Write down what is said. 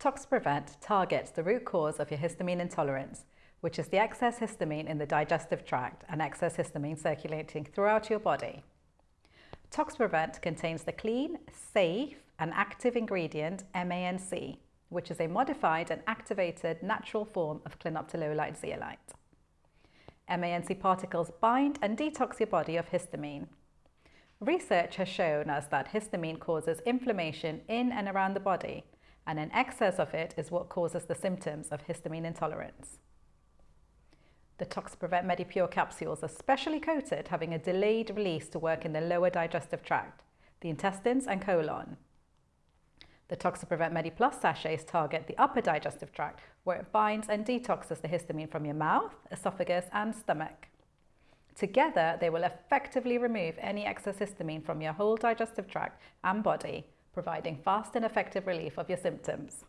ToxPrevent targets the root cause of your histamine intolerance, which is the excess histamine in the digestive tract and excess histamine circulating throughout your body. ToxPrevent contains the clean, safe and active ingredient MANC, which is a modified and activated natural form of clinoptilolite zeolite. MANC particles bind and detox your body of histamine. Research has shown us that histamine causes inflammation in and around the body, and an excess of it is what causes the symptoms of histamine intolerance. The ToxPrevent MediPure capsules are specially coated, having a delayed release to work in the lower digestive tract, the intestines and colon. The ToxPrevent MediPlus sachets target the upper digestive tract, where it binds and detoxes the histamine from your mouth, esophagus and stomach. Together, they will effectively remove any excess histamine from your whole digestive tract and body, providing fast and effective relief of your symptoms.